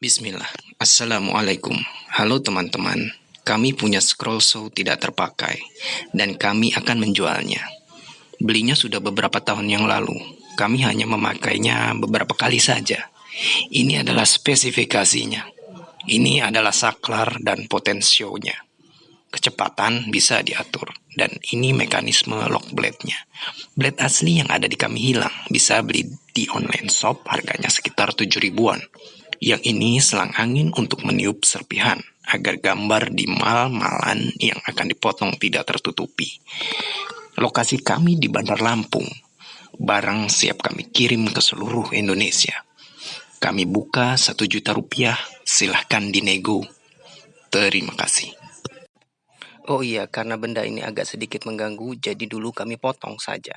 Bismillah. Assalamualaikum. Halo teman-teman. Kami punya scroll show tidak terpakai dan kami akan menjualnya. Belinya sudah beberapa tahun yang lalu. Kami hanya memakainya beberapa kali saja. Ini adalah spesifikasinya. Ini adalah saklar dan potensionya. Kecepatan bisa diatur dan ini mekanisme lock blade-nya. Blade asli yang ada di kami hilang. Bisa beli di online shop harganya sekitar 7 ribuan. Yang ini selang angin untuk meniup serpihan agar gambar di mal-malan yang akan dipotong tidak tertutupi. Lokasi kami di Bandar Lampung. Barang siap kami kirim ke seluruh Indonesia. Kami buka satu juta rupiah, silahkan dinego. Terima kasih. Oh iya, karena benda ini agak sedikit mengganggu, jadi dulu kami potong saja.